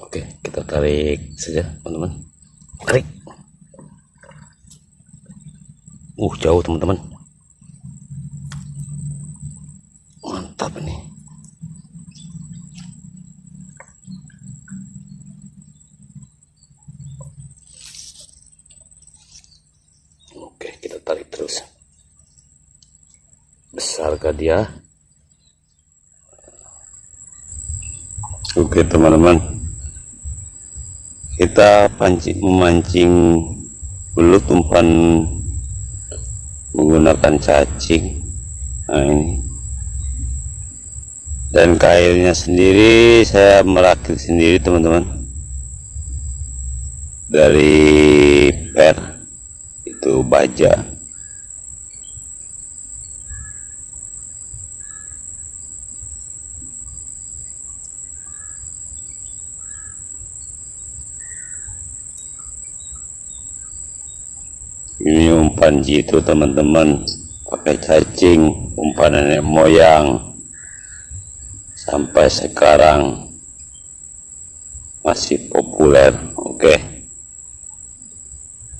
oke kita tarik saja teman-teman. Tarik uh jauh teman-teman. Mantap ini. Oke kita tarik terus. Besarkah dia? Oke teman-teman kita pancing memancing belut umpan menggunakan cacing. Nah ini. Dan kailnya sendiri saya merakit sendiri teman-teman. Dari per itu baja ini umpan jitu teman-teman. Pakai cacing umpan nenek moyang. Sampai sekarang masih populer oke?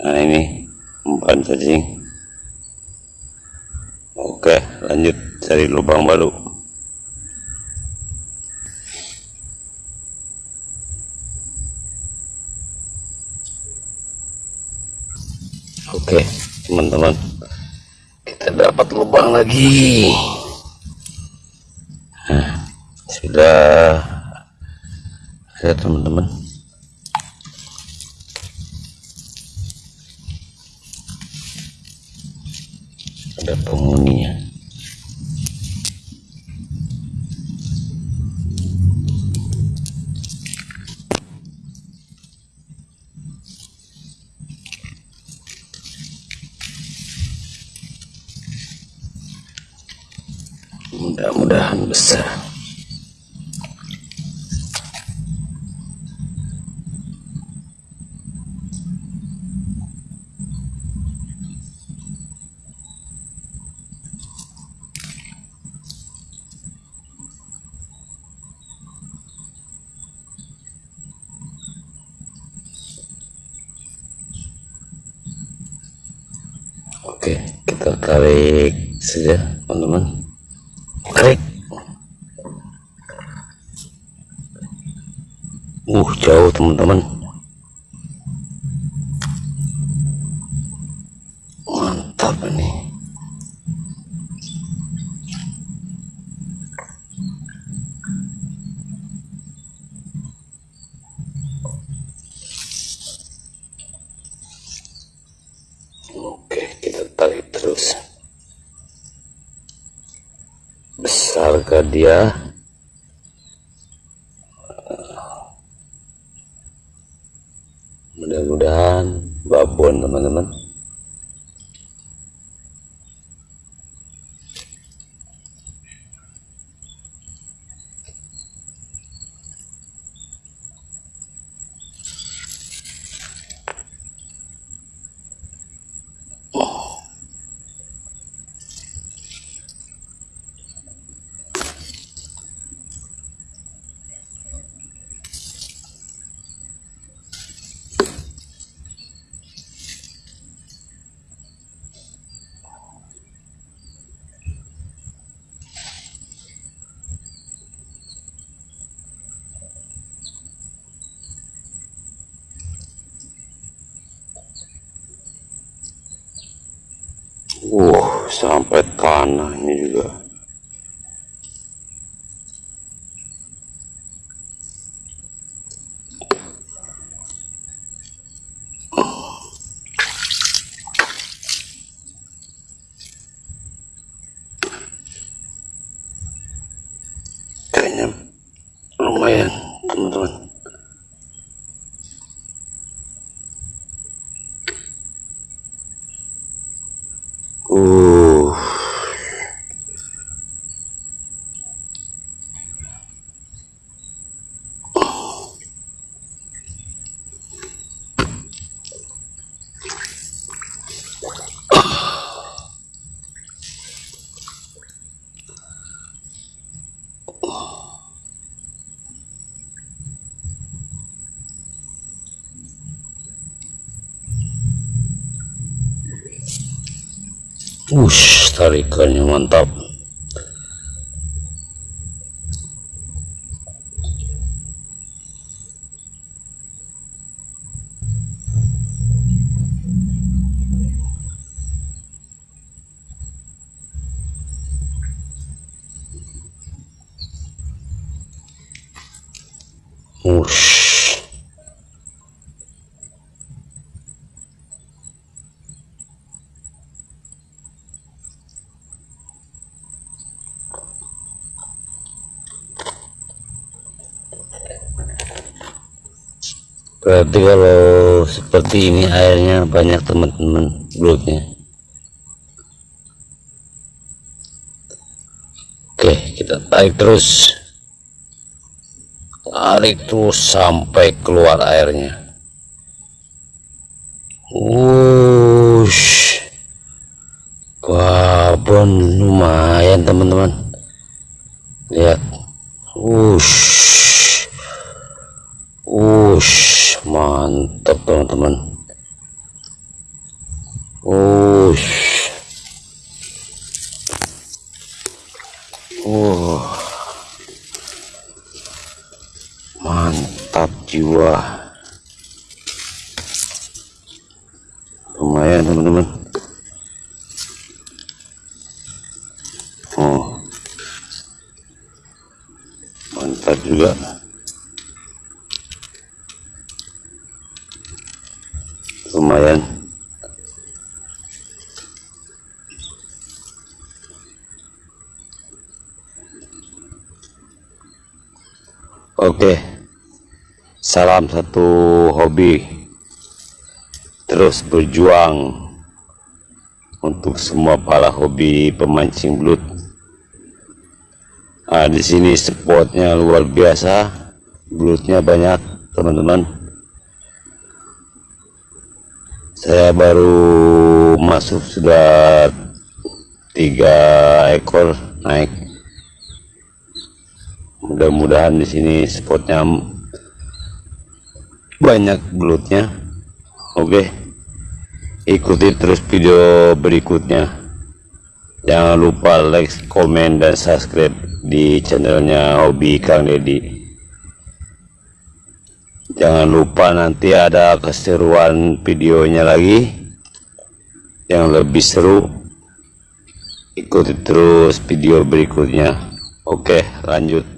Nah ini umpan cacing. Oke lanjut cari lubang baru Oke, teman-teman, kita dapat lubang lagi. Nah, sudah ada teman-teman. Ada penghuninya. Mudah-mudahan besar. Oke, kita tarik saja, teman-teman tarik uh jauh teman-teman. Mantap ini. Oke kita tarik terus. Besarkah dia mudah-mudahan babon teman-teman. Wow, sampai tanah ini juga. Ush, tarikannya mantap. Ush. Berarti kalau seperti ini airnya banyak teman-teman belutnya. Oke, kita tarik terus. Tarik terus sampai keluar airnya. Wush. Babon lumayan teman-teman. Lihat. Wush. Wush mantap teman-teman Ush. Uh. Mantap jiwa. Lumayan teman-teman. Oh. Mantap juga. Lumayan. Oke. Salam satu hobi. Terus berjuang untuk semua para hobi pemancing belut. Nah, di sini spotnya luar biasa. Belutnya banyak teman-teman saya baru masuk sudah tiga ekor naik. Mudah-mudahan di sini spotnya banyak belutnya oke ikuti terus video berikutnya. Jangan lupa like komen dan subscribe di channelnya hobi Kang Deddy jangan lupa nanti ada keseruan videonya lagi yang lebih seru. Ikuti terus video berikutnya. Oke lanjut